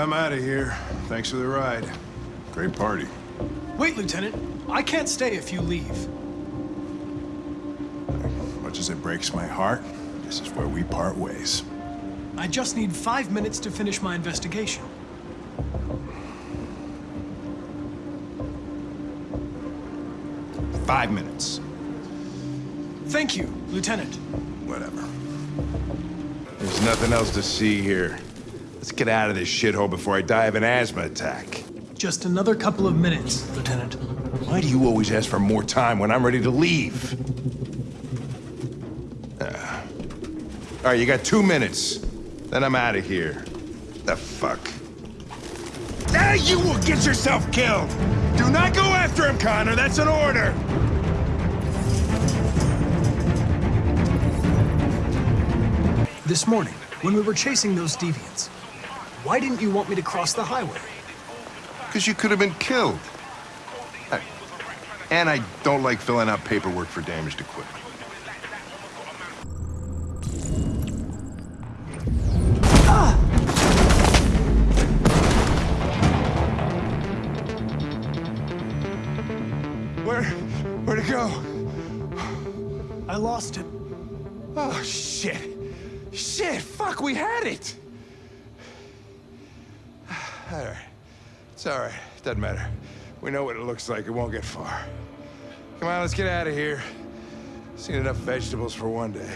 I'm out of here. Thanks for the ride. Great party. Wait, Lieutenant. I can't stay if you leave. Much as it breaks my heart, this is where we part ways. I just need five minutes to finish my investigation. Five minutes. Thank you, Lieutenant. Whatever. There's nothing else to see here. Let's get out of this shithole before I die of an asthma attack. Just another couple of minutes, Lieutenant. Why do you always ask for more time when I'm ready to leave? Uh, all right, you got two minutes. Then I'm out of here. The fuck? Now you will get yourself killed! Do not go after him, Connor. That's an order! This morning, when we were chasing those deviants, why didn't you want me to cross the highway? Because you could have been killed. I- And I don't like filling out paperwork for damaged equipment. Ah! Where, where'd it go? I lost it. Oh, shit. Shit, fuck, we had it. All right. It's all right. Doesn't matter. We know what it looks like. It won't get far. Come on, let's get out of here. Seen enough vegetables for one day.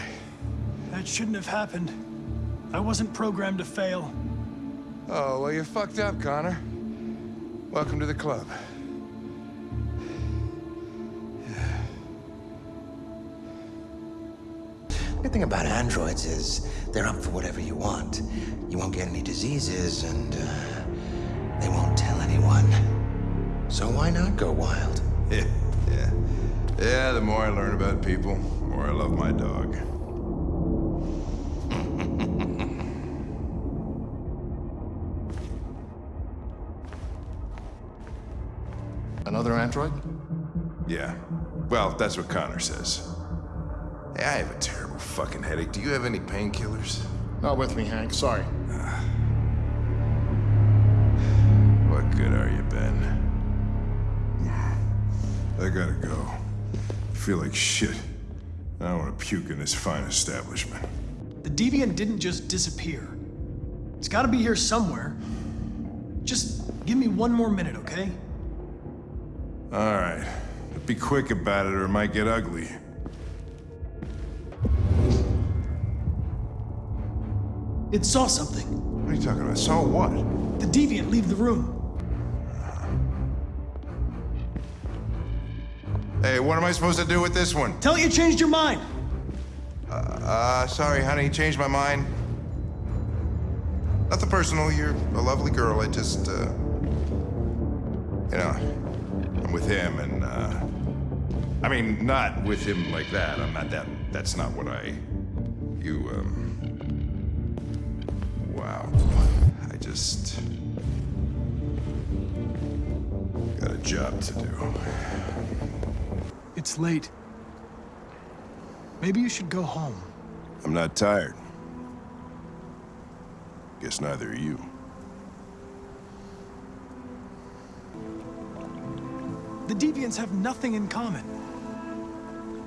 That shouldn't have happened. I wasn't programmed to fail. Oh, well, you fucked up, Connor. Welcome to the club. Good thing about androids is they're up for whatever you want. You won't get any diseases, and uh, they won't tell anyone. So why not go wild? Yeah, yeah. Yeah, the more I learn about people, the more I love my dog. Another android? Yeah. Well, that's what Connor says. Hey, I have a terrible fucking headache. Do you have any painkillers? Not with me, Hank. Sorry. What I gotta go. I feel like shit. I don't want to puke in this fine establishment. The deviant didn't just disappear. It's gotta be here somewhere. Just give me one more minute, okay? All right. But be quick about it or it might get ugly. It saw something. What are you talking about? Saw what? The deviant leave the room. Hey, what am I supposed to do with this one? Tell it you changed your mind. Uh, sorry, honey, changed my mind. Nothing personal, you're a lovely girl. I just, uh. You know, I'm with him and, uh. I mean, not with him like that. I'm not that. That's not what I. You, um. Wow. I just. Got a job to do. It's late. Maybe you should go home. I'm not tired. Guess neither are you. The deviants have nothing in common.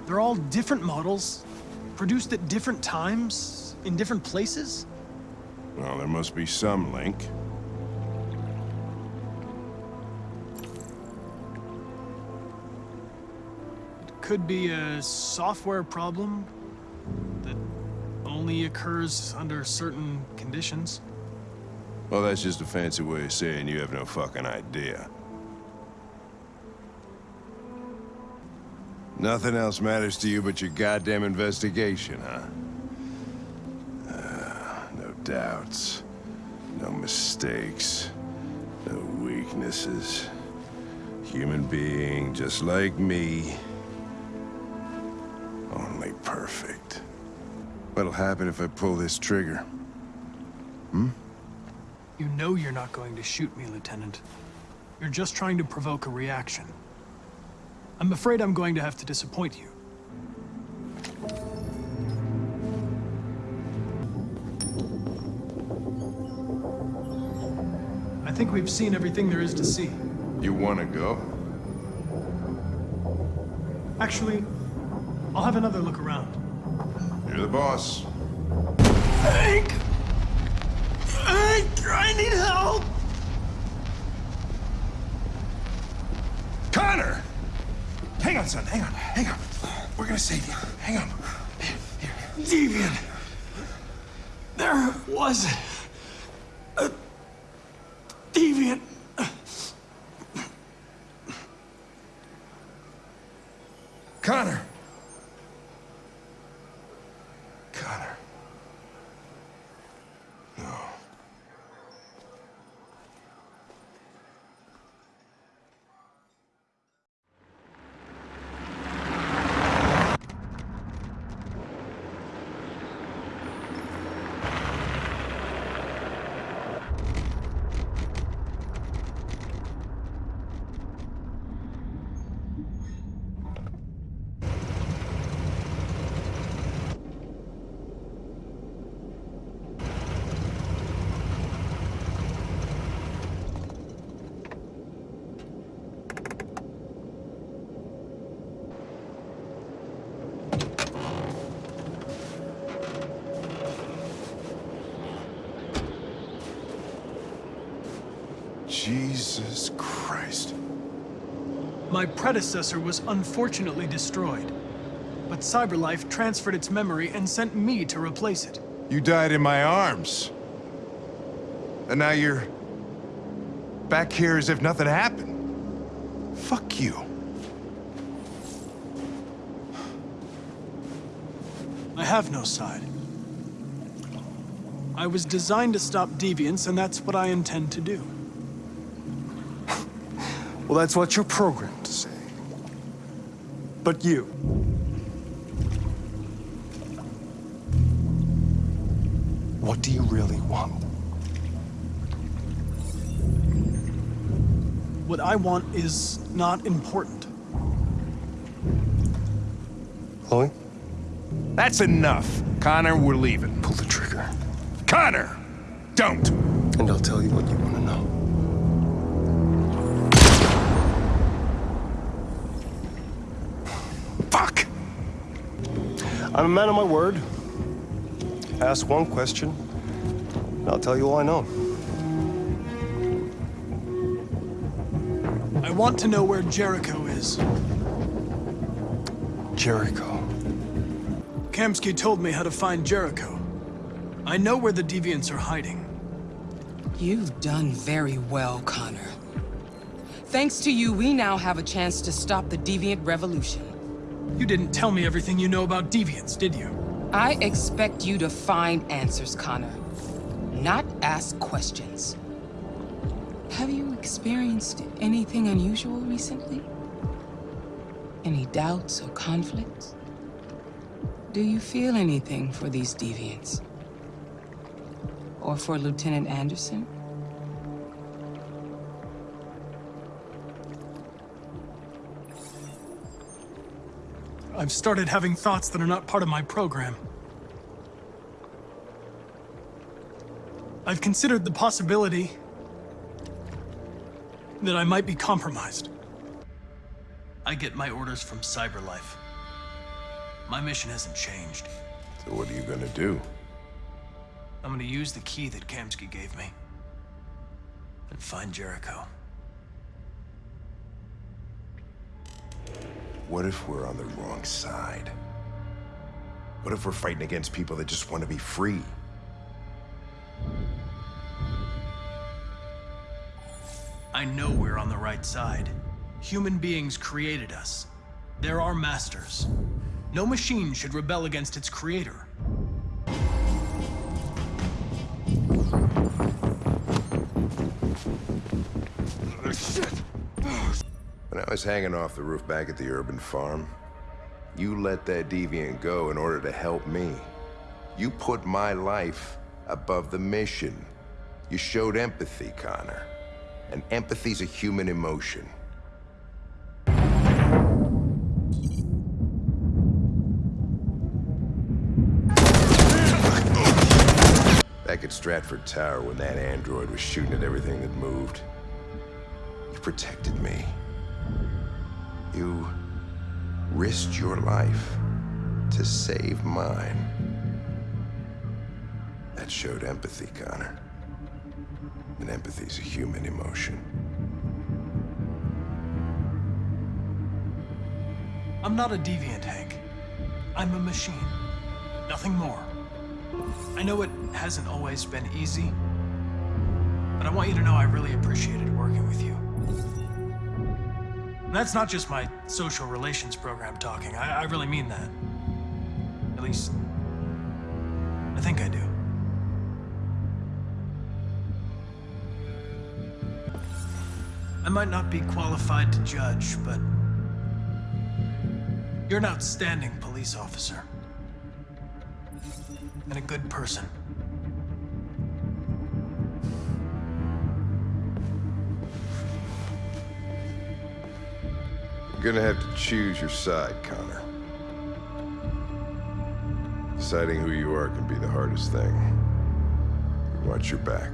They're all different models, produced at different times, in different places. Well, there must be some link. Could be a software problem that only occurs under certain conditions. Well, that's just a fancy way of saying you have no fucking idea. Nothing else matters to you but your goddamn investigation, huh? Uh, no doubts, no mistakes, no weaknesses. Human being just like me. Perfect. What'll happen if I pull this trigger? Hmm? You know you're not going to shoot me, Lieutenant. You're just trying to provoke a reaction. I'm afraid I'm going to have to disappoint you. I think we've seen everything there is to see. You wanna go? Actually, I'll have another look around. You're the boss. Hank! Hank, I need help! Connor! Hang on, son. Hang on. Hang on. We're gonna save you. Hang on. Deviant! There was a deviant. Connor! Connor. No. Jesus Christ. My predecessor was unfortunately destroyed, but CyberLife transferred its memory and sent me to replace it. You died in my arms. And now you're... back here as if nothing happened. Fuck you. I have no side. I was designed to stop deviance, and that's what I intend to do. Well, that's what you're programmed to say. But you. What do you really want? What I want is not important. Chloe? That's enough. Connor, we're leaving. Pull the trigger. Connor! Don't! And I'll tell you what you want to know. Fuck! I'm a man of my word. Ask one question, and I'll tell you all I know. I want to know where Jericho is. Jericho. Kamsky told me how to find Jericho. I know where the deviants are hiding. You've done very well, Connor. Thanks to you, we now have a chance to stop the Deviant Revolution. You didn't tell me everything you know about deviants, did you? I expect you to find answers, Connor. Not ask questions. Have you experienced anything unusual recently? Any doubts or conflicts? Do you feel anything for these deviants? Or for Lieutenant Anderson? I've started having thoughts that are not part of my program. I've considered the possibility that I might be compromised. I get my orders from CyberLife. My mission hasn't changed. So what are you gonna do? I'm gonna use the key that Kamsky gave me. And find Jericho. What if we're on the wrong side? What if we're fighting against people that just want to be free? I know we're on the right side. Human beings created us. They're our masters. No machine should rebel against its creator. When I was hanging off the roof back at the urban farm, you let that deviant go in order to help me. You put my life above the mission. You showed empathy, Connor. And empathy's a human emotion. Back at Stratford Tower when that android was shooting at everything that moved. You protected me. You risked your life to save mine. That showed empathy, Connor. And empathy's a human emotion. I'm not a deviant, Hank. I'm a machine. Nothing more. I know it hasn't always been easy, but I want you to know I really appreciated working. That's not just my social relations program talking. I, I really mean that. At least, I think I do. I might not be qualified to judge, but you're an outstanding police officer. And a good person. You're gonna have to choose your side, Connor. Deciding who you are can be the hardest thing. Watch your back.